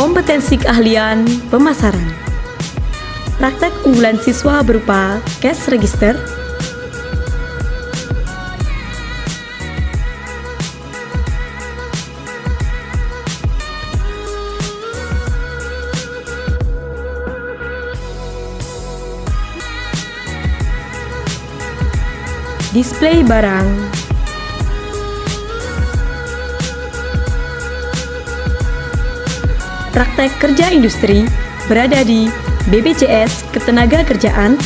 Kompetensi keahlian pemasaran. Praktek unggulan siswa berupa cash register, display barang, praktek kerja industri berada di BPJS Ketenagakerjaan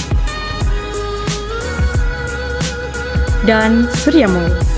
dan Surya Mall.